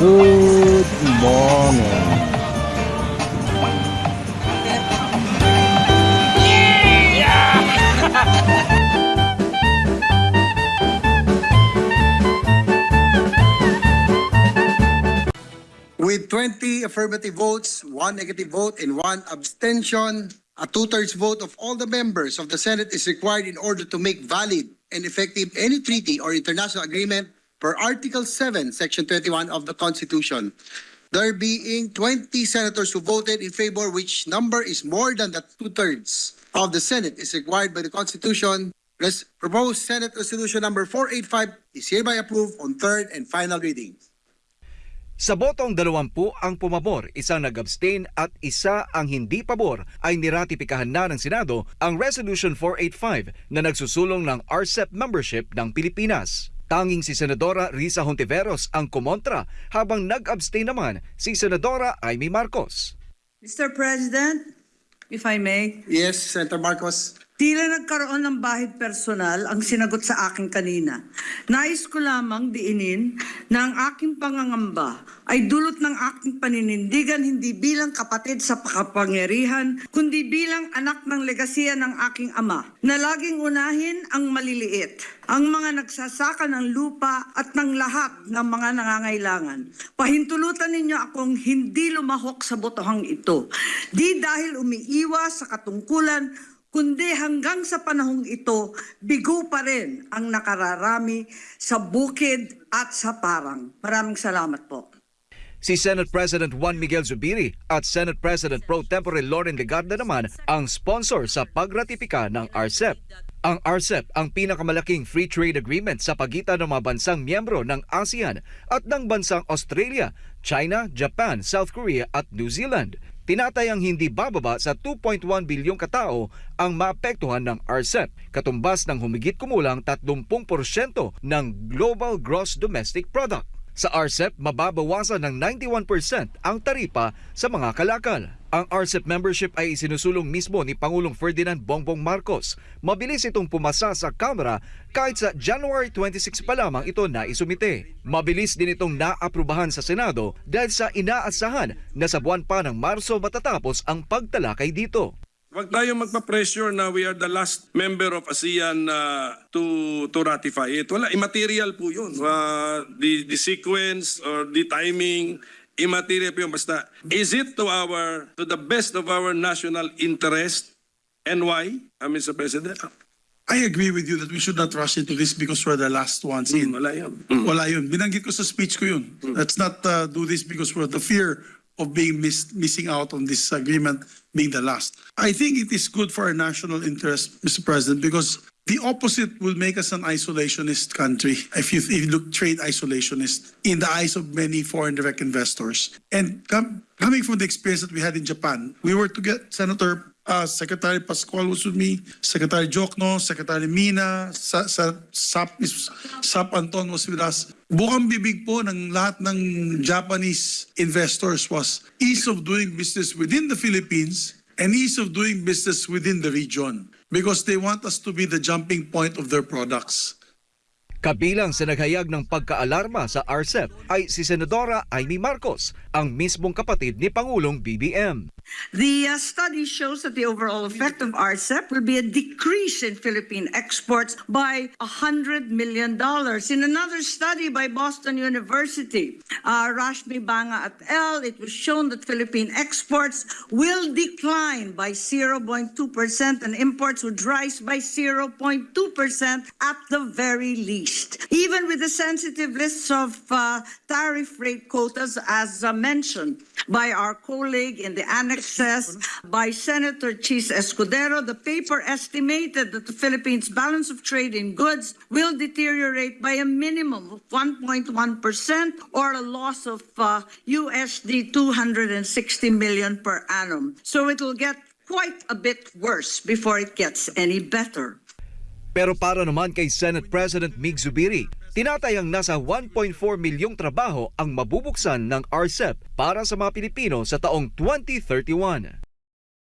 Good morning. With 20 affirmative votes, one negative vote, and one abstention, a two-thirds vote of all the members of the Senate is required in order to make valid and effective any treaty or international agreement per Article 7, Section 21 of the Constitution. There being 20 senators who voted in favor, which number is more than the two-thirds of the Senate is required by the Constitution. Res- Proposed Senate Resolution Number 485 is hereby approved on third and final reading. Sa botong dalawampu ang pumabor, isang nag-abstain at isa ang hindi pabor ay niratipikahan na ng Senado ang Resolution 485 na nagsusulong ng RCEP membership ng Pilipinas. Tanging si Senadora Risa Hontiveros ang kumontra habang nag-abstain naman si Senadora Amy Marcos. Mr. President, if I may, Yes, Senator Marcos. Tila nagkaroon ng bahid personal ang sinagot sa akin kanina. Nais ko lamang diinin na ang aking pangangamba ay dulot ng aking paninindigan hindi bilang kapatid sa kapangyarihan, kundi bilang anak ng legasiya ng aking ama, na laging unahin ang maliliit, ang mga nagsasaka ng lupa at ng lahat ng mga nangangailangan. Pahintulutan ninyo akong hindi lumahok sa botohang ito. Di dahil umiiwas sa katungkulan, kundi hanggang sa panahong ito, bigo pa rin ang nakararami sa bukid at sa parang. Maraming salamat po. Si Senate President Juan Miguel Zubiri at Senate President Pro Tempore Loren Legarda naman ang sponsor sa pagratipika ng RCEP. Ang RCEP ang pinakamalaking free trade agreement sa pagitan ng mga bansang miyembro ng ASEAN at ng bansang Australia, China, Japan, South Korea at New Zealand. Tinatayang hindi bababa sa 2.1 bilyong katao ang maapektuhan ng RCEP, katumbas ng humigit kumulang 30% ng Global Gross Domestic Product. Sa RCEP, mababawasan ng 91% ang taripa sa mga kalakal. Ang RCEP membership ay isinusulong mismo ni Pangulong Ferdinand Bongbong Marcos. Mabilis itong pumasa sa Kamara kahit sa January 26 pa lamang ito na isumite. Mabilis din itong naaprubahan sa Senado dahil sa inaasahan na sa buwan pa ng Marso matatapos ang pagtalakay dito. Huwag tayo magpa-pressure na we are the last member of ASEAN uh, to to ratify it. Wala, immaterial po yun. Uh, the, the sequence or the timing, immaterial po yun. Basta, is it to our, to the best of our national interest? And why, uh, Mr. President? I agree with you that we should not rush into this because we're the last ones in. Hmm, wala yun. Wala yun. Binanggit ko sa speech ko yun. Let's not uh, do this because we're the fear of being miss, missing out on this agreement being the last. I think it is good for our national interest, Mr. President, because the opposite will make us an isolationist country if you, if you look trade isolationist in the eyes of many foreign direct investors. And com- coming from the experience that we had in Japan, we were to get Senator uh, Secretary Pascual was with me, Secretary Jokno, Secretary Mina, sa, sa, Sap, Sap Anton was with us. Bukang bibig po ng lahat ng Japanese investors was ease of doing business within the Philippines and ease of doing business within the region because they want us to be the jumping point of their products. Kabilang sa naghayag ng pagkaalarma sa RCEP ay si Senadora Amy Marcos, ang mismong kapatid ni Pangulong BBM. The uh, study shows that the overall effect of RCEP will be a decrease in Philippine exports by $100 million. In another study by Boston University, uh, Rashmi Banga et al., it was shown that Philippine exports will decline by 0.2% and imports would rise by 0.2% at the very least. Even with the sensitive lists of uh, tariff rate quotas, as uh, mentioned by our colleague in the annexes by Senator Chis Escudero, the paper estimated that the Philippines' balance of trade in goods will deteriorate by a minimum of 1.1% or a loss of uh, USD 260 million per annum. So it will get quite a bit worse before it gets any better. Pero para naman kay Senate President Mig Zubiri, tinatayang nasa 1.4 milyong trabaho ang mabubuksan ng RCEP para sa mga Pilipino sa taong 2031.